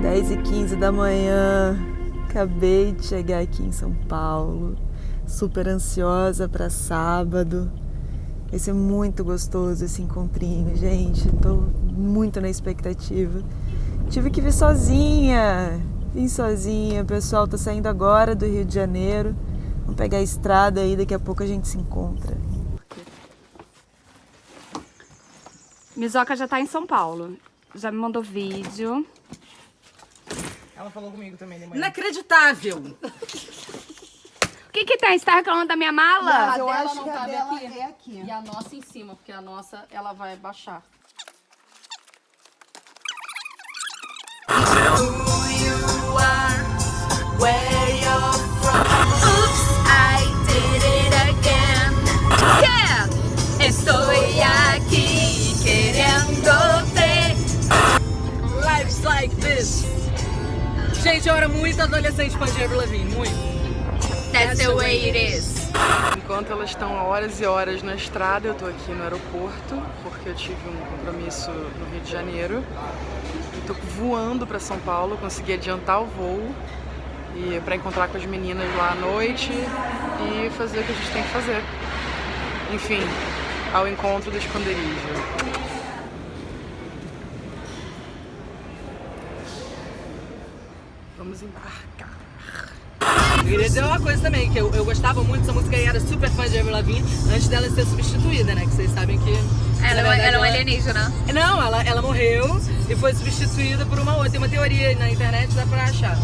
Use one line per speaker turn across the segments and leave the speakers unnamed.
10 e 15 da manhã. Acabei de chegar aqui em São Paulo. Super ansiosa para sábado. Vai ser muito gostoso esse encontrinho, gente. Tô muito na expectativa. Tive que vir sozinha. Vim sozinha. O pessoal tá saindo agora do Rio de Janeiro. Vamos pegar a estrada aí, daqui a pouco a gente se encontra.
Misoca já tá em São Paulo. Já me mandou vídeo.
Ela falou comigo também de manhã.
Inacreditável!
O que que tem? Você tá reclamando da minha mala?
Mas eu acho
não
que a dela
aqui.
é aqui. E a nossa em cima, porque a nossa ela vai baixar.
Estou
Gente, eu era muito adolescente com a Avril Lavigne, muito.
That's the way it is.
Enquanto elas estão horas e horas na estrada, eu tô aqui no aeroporto, porque eu tive um compromisso no Rio de Janeiro. E tô voando pra São Paulo, consegui adiantar o voo e para encontrar com as meninas lá à noite e fazer o que a gente tem que fazer. Enfim, ao encontro do esconderijo. Vamos embarcar.
Eu queria dizer uma coisa também, que eu, eu gostava muito dessa música e era super fã de Avril Lavigne antes dela ser substituída, né? Que vocês sabem que...
Ela,
na verdade,
ela é um alienígena.
Não, ela, ela morreu e foi substituída por uma outra. Tem uma teoria na internet, dá pra achar.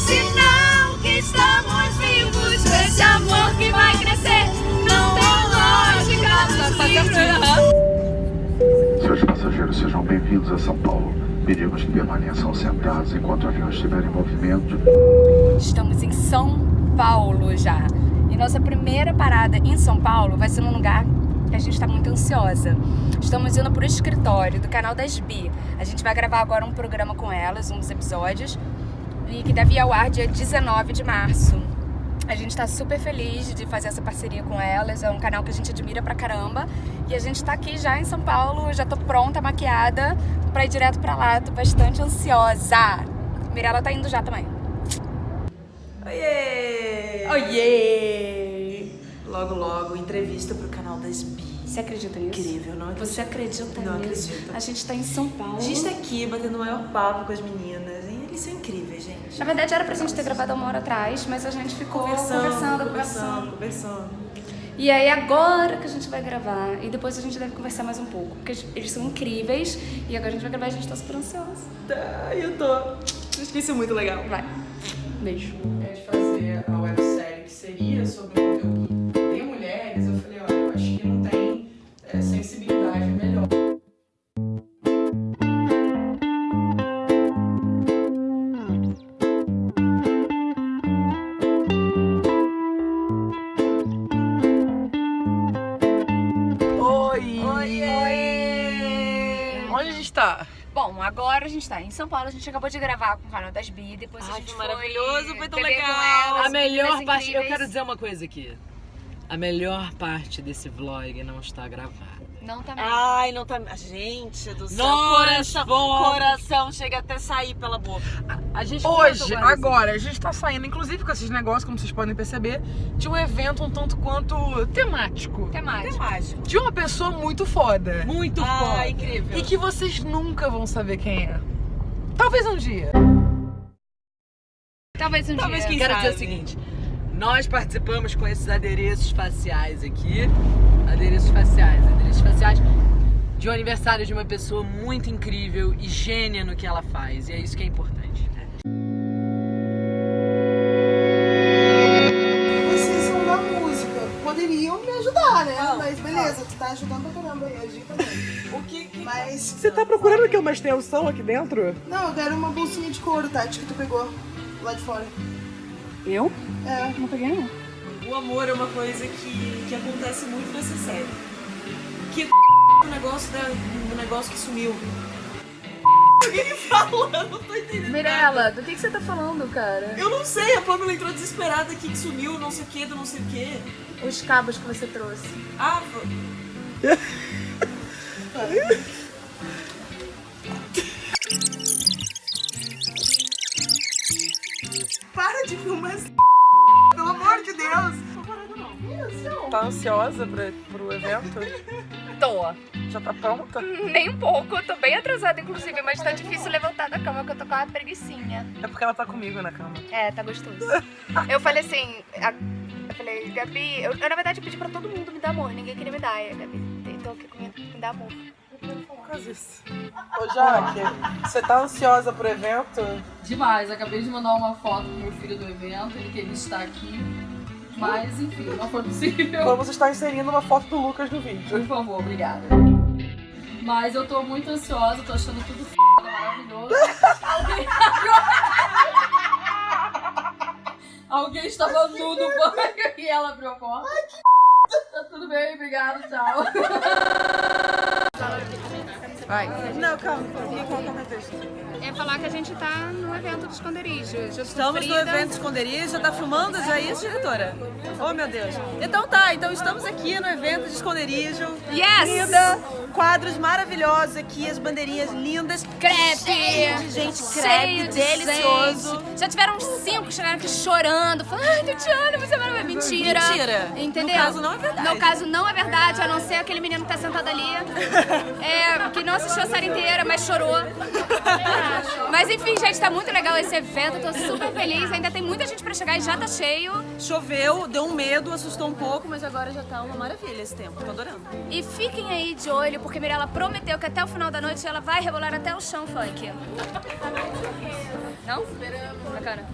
Sinal que estamos vivos desse amor que vai crescer. Não tem lógica nos livros.
Seus passageiros sejam bem-vindos a São Paulo. Pedimos que permaneçam sentados enquanto o avião estiver em movimento.
Estamos em São Paulo já. E nossa primeira parada em São Paulo vai ser num lugar que a gente está muito ansiosa. Estamos indo para o escritório do canal das Bi. A gente vai gravar agora um programa com elas, um dos episódios, e que deve ir ao ar dia 19 de março. A gente tá super feliz de fazer essa parceria com elas, é um canal que a gente admira pra caramba. E a gente tá aqui já em São Paulo, já tô pronta, maquiada, pra ir direto pra lá. Tô bastante ansiosa. Mirella tá indo já também.
Oiê!
Oiê!
Logo, logo, entrevista pro canal das Bi.
Você acredita nisso?
Incrível, não acredito.
Você acredita
Não
nisso?
acredito.
A gente tá em São Paulo.
A gente tá aqui batendo o maior papo com as meninas. Eles são incríveis, gente.
Na verdade era pra gente ter gravado uma hora atrás, mas a gente ficou
Conversando,
conversando,
conversando,
conversando.
conversando.
E aí agora que a gente vai gravar, e depois a gente deve conversar mais um pouco, porque eles são incríveis, e agora a gente vai gravar e a gente tá super ansiosa.
Tá, eu tô. Acho que isso é muito legal.
Vai. Beijo.
É de fazer a websérie que seria sobre
São Paulo, a gente acabou de gravar com o canal das Bi, depois a
Ai,
gente
que maravilhoso, foi tão legal.
elas,
a melhor parte, eu
incríveis.
quero dizer uma coisa aqui. A melhor parte desse vlog não está gravada.
Não tá mesmo.
Ai, não tá. Gente do céu. Coração,
vamos-
coração chega até sair pela boca. A gente
Hoje,
agora,
a gente tá saindo, inclusive com esses negócios, como vocês podem perceber, de um evento um tanto quanto temático.
Temático.
mágico.
De uma pessoa muito foda.
Muito
Ah,
foda. incrível.
E que vocês nunca vão saber quem é. Talvez um dia.
Talvez um
Talvez
dia.
quem Quero dizer o seguinte. Nós participamos com esses adereços faciais aqui. Adereços faciais, adereços faciais. De um aniversário de uma pessoa muito incrível e gênia no que ela faz. E é isso que é importante.
Tá
aqui uma extensão aqui dentro?
Não, eu quero uma bolsinha de couro, Tati, que tu pegou lá de fora.
Eu?
É.
Não peguei não.
O amor é uma coisa que, que acontece muito nessa série. Que o negócio, da, o negócio que sumiu. Alguém fala, eu não tô entendendo.
Mirella, do que, que você tá falando, cara?
Eu não sei, a Pamela entrou desesperada aqui que sumiu, não sei o que, do não sei o que.
Os cabos que você trouxe.
Ah,
de filmar esse Pelo amor de Deus.
Tá ansiosa pra, pro evento?
Tô.
Já tá pronta?
Nem um pouco, tô bem atrasada, inclusive, mas tá difícil levantar da cama, que eu tô com uma preguicinha.
É porque ela tá comigo na cama.
É, tá gostoso. eu falei assim, a- eu falei, Gabi, eu, eu, na verdade pedi pra todo mundo me dar amor, ninguém queria me dar. E a Gabi tentou aqui comigo me dar amor.
Quase isso. Ô, Jaque, você tá ansiosa pro evento?
Demais, acabei de mandar uma foto pro meu filho do evento, ele queria estar aqui, mas enfim, não foi possível.
Vamos estar inserindo uma foto do Lucas no vídeo.
Por favor, obrigada. Mas eu tô muito ansiosa, tô achando tudo f... maravilhoso. Alguém... Estava nu no banho e ela abriu a porta. Tá tudo bem, obrigada, tchau.
Não, calma. É o contexto?
É falar que a gente tá no evento do esconderijo.
Estamos no evento esconderijo, já tá filmando já isso, diretora? Oh, meu Deus. Então tá, então estamos aqui no evento de esconderijo.
Yes!
Linda, quadros maravilhosos aqui, as bandeirinhas lindas.
Crepe!
De gente, crepe,
de
delicioso.
gente. Já tiveram uns cinco que chegaram aqui chorando, falando, ai, Tatiana, você é maravilhosa. Mentira.
Mentira.
Entendeu?
No caso, não é verdade.
No caso, não é verdade, a não ser aquele menino que tá sentado ali. É, que não assistiu a série inteira, mas chorou. Mas enfim, gente, tá muito legal esse evento, tô super feliz. Ainda tem muita gente pra chegar e já tá cheio.
Choveu, deu um medo, assustou um pouco, mas agora já tá uma maravilha esse tempo. Tô adorando.
E fiquem aí de olho, porque Mirella prometeu que até o final da noite ela vai rebolar até o chão funk. Não? Bacana.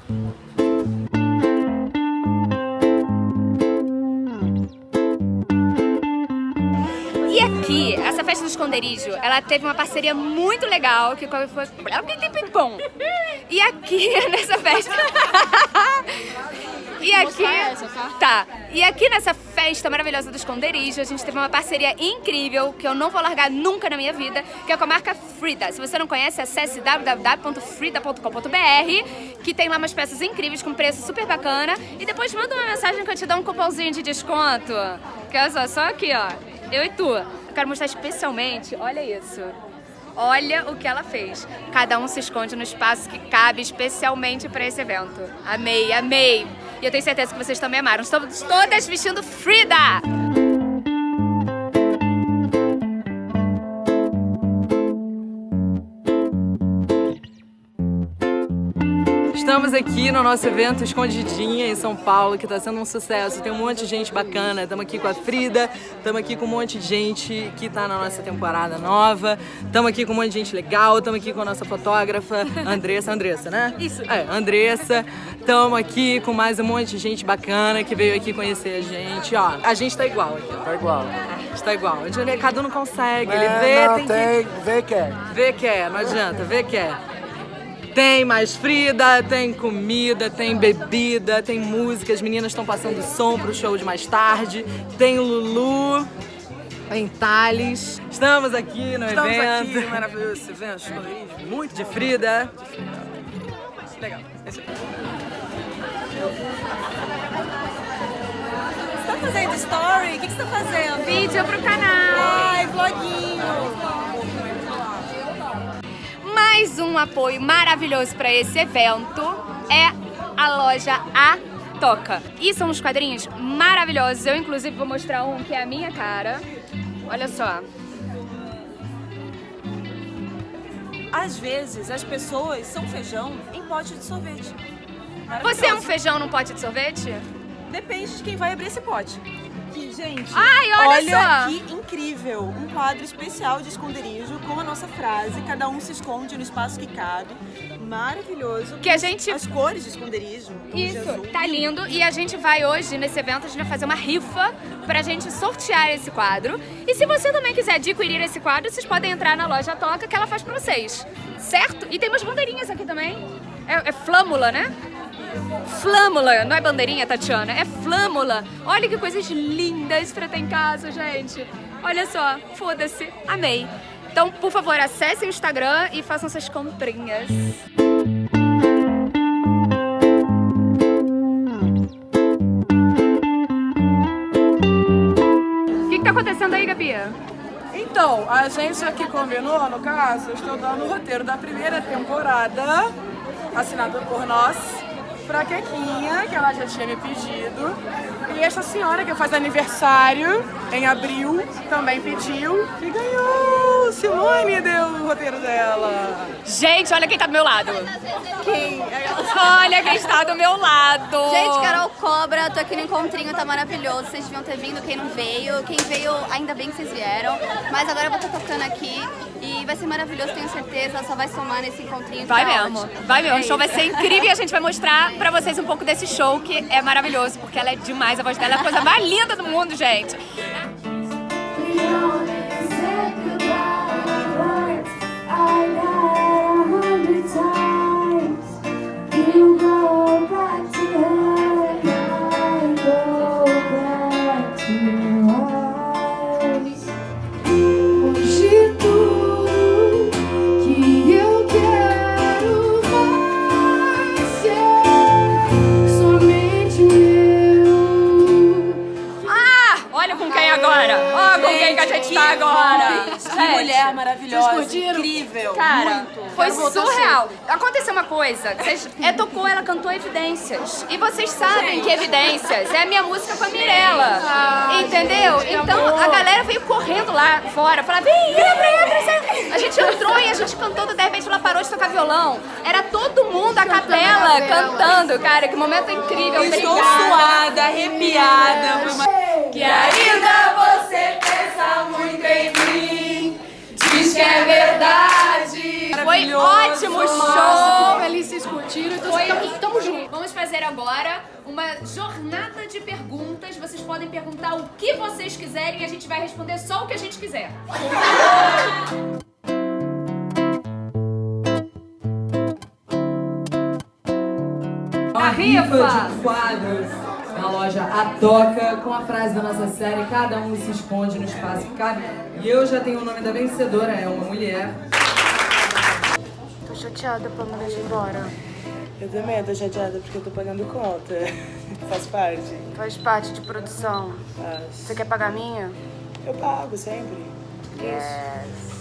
E aqui, essa festa do esconderijo, ela teve uma parceria muito legal que foi. E aqui, nessa festa. E aqui. Tá. E aqui nessa festa maravilhosa do esconderijo, a gente teve uma parceria incrível que eu não vou largar nunca na minha vida, que é com a marca Frida. Se você não conhece, acesse www.frida.com.br, que tem lá umas peças incríveis com preço super bacana. E depois manda uma mensagem que eu te dou um cupomzinho de desconto. Que olha só, só aqui, ó. Eu e tu. Eu quero mostrar especialmente, olha isso. Olha o que ela fez. Cada um se esconde no espaço que cabe especialmente para esse evento. Amei, amei. E eu tenho certeza que vocês também amaram. Estamos todas vestindo Frida!
Estamos aqui no nosso evento Escondidinha em São Paulo, que está sendo um sucesso. Tem um monte de gente bacana. Estamos aqui com a Frida, estamos aqui com um monte de gente que está na nossa temporada nova. Estamos aqui com um monte de gente legal. Estamos aqui com a nossa fotógrafa, Andressa. Andressa, né?
Isso.
É, Andressa. Estamos aqui com mais um monte de gente bacana que veio aqui conhecer a gente. Ó, a gente tá igual aqui, ó.
Tá igual.
A gente tá igual. Cada um não consegue. Ele vê,
não,
tem,
tem, vê que é.
que... Vê que é, não adianta. Vê que é. Tem mais Frida, tem comida, tem bebida, tem música. As meninas estão passando som pro show de mais tarde. Tem Lulu, tem Thales. Estamos aqui no
Estamos
evento.
aqui, maravilhoso esse evento, esconderijo, muito
De Frida.
legal. Esse é
Você tá fazendo story? O que, que você tá fazendo?
Vídeo pro canal!
Ai, vloguinho!
Mais um apoio maravilhoso para esse evento é a loja A Toca. E são uns quadrinhos maravilhosos. Eu, inclusive, vou mostrar um que é a minha cara. Olha só.
Às vezes, as pessoas são feijão em pote de sorvete.
Você é um feijão num pote de sorvete?
Depende de quem vai abrir esse pote. Que, gente,
Ai, olha só!
que incrível! Um quadro especial de esconderijo com a nossa frase, cada um se esconde no espaço que cabe. Maravilhoso.
Que a gente
As cores de esconderijo.
Isso,
azul.
tá lindo. E a gente vai hoje, nesse evento, a gente vai fazer uma rifa pra gente sortear esse quadro. E se você também quiser adquirir esse quadro, vocês podem entrar na loja Toca que ela faz pra vocês. Certo? E tem umas bandeirinhas aqui também. É, é flâmula, né? Flâmula, não é bandeirinha, Tatiana? É flâmula. Olha que coisas lindas pra ter em casa, gente. Olha só, foda-se, amei. Então, por favor, acessem o Instagram e façam suas comprinhas. O que, que tá acontecendo aí, Gabi?
Então, a gente aqui combinou, no caso, eu estou dando o roteiro da primeira temporada, assinado por nós. Pra Kequinha, que ela já tinha me pedido. E essa senhora que faz aniversário em abril também pediu e ganhou. Simone deu o roteiro dela.
Gente, olha quem tá do meu lado.
Quem?
Olha quem está do meu lado.
Gente, Carol Cobra, tô aqui no encontrinho, tá maravilhoso. Vocês deviam ter vindo, quem não veio. Quem veio, ainda bem que vocês vieram. Mas agora eu vou estar tocando aqui e vai ser maravilhoso, tenho certeza. Só vai somar nesse encontrinho.
Vai
tá
mesmo,
ótimo.
vai mesmo.
É
o show vai
isso.
ser incrível e a gente vai mostrar pra vocês um pouco desse show que é maravilhoso, porque ela é demais, a voz dela é a coisa mais linda do mundo, gente.
Maravilhosa, incrível.
Cara,
muito.
foi surreal. Aconteceu uma coisa, vocês, é, tocou, ela cantou Evidências. E vocês sabem que Evidências é a minha música com a Mirella. entendeu? Então a galera veio correndo lá fora, falava, vem, entra, entra. A gente entrou e a gente cantou, de repente ela parou de tocar violão. Era todo mundo a capela cantando, cara, que momento incrível.
Estou
Obrigada.
suada, arrepiada.
Que ainda você pensa muito em mim, é verdade. Foi ótimo o show.
Eles se curtiram, então
Foi-
tamo, tamo junto.
Vamos fazer agora uma jornada de perguntas. Vocês podem perguntar o que vocês quiserem e a gente vai responder só o que a gente quiser.
Uma rifa de quadros loja A Toca com a frase da nossa série Cada um se esconde no espaço que cabe. E eu já tenho o nome da vencedora, é uma mulher.
Tô chateada pra me deixar embora.
Eu também tô chateada porque eu tô pagando conta. Faz parte.
Faz parte de produção.
Faz.
Você quer pagar a minha?
Eu pago sempre.
Yes.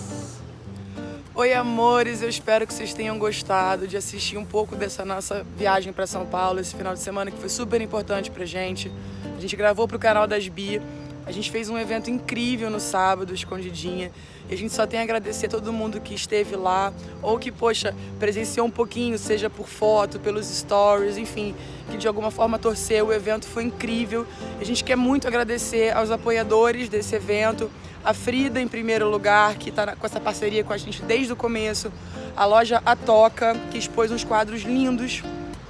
Oi, amores, eu espero que vocês tenham gostado de assistir um pouco dessa nossa viagem para São Paulo esse final de semana, que foi super importante pra gente. A gente gravou pro canal das Bi, a gente fez um evento incrível no sábado, escondidinha, e a gente só tem a agradecer a todo mundo que esteve lá, ou que, poxa, presenciou um pouquinho, seja por foto, pelos stories, enfim, que de alguma forma torceu. O evento foi incrível. A gente quer muito agradecer aos apoiadores desse evento, a Frida, em primeiro lugar, que está com essa parceria com a gente desde o começo. A loja A Toca, que expôs uns quadros lindos.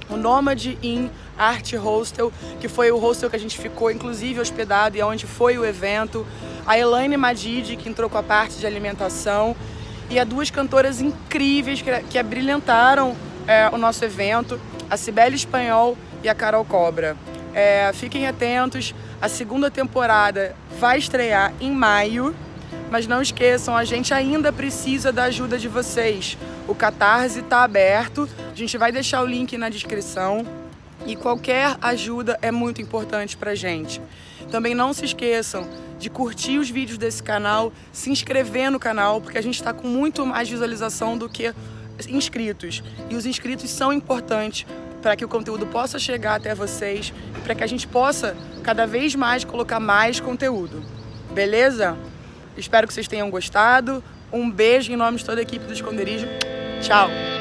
O Nomad Inn Art Hostel, que foi o hostel que a gente ficou, inclusive, hospedado e onde foi o evento. A Elaine Madid, que entrou com a parte de alimentação. E a duas cantoras incríveis que, que abrilhantaram é, o nosso evento, a Cibele Espanhol e a Carol Cobra. É, fiquem atentos, a segunda temporada vai estrear em maio, mas não esqueçam, a gente ainda precisa da ajuda de vocês. O Catarse está aberto, a gente vai deixar o link na descrição e qualquer ajuda é muito importante pra gente. Também não se esqueçam de curtir os vídeos desse canal, se inscrever no canal, porque a gente está com muito mais visualização do que inscritos. E os inscritos são importantes para que o conteúdo possa chegar até vocês e para que a gente possa cada vez mais colocar mais conteúdo. Beleza? Espero que vocês tenham gostado. Um beijo em nome de toda a equipe do Esconderijo. Tchau!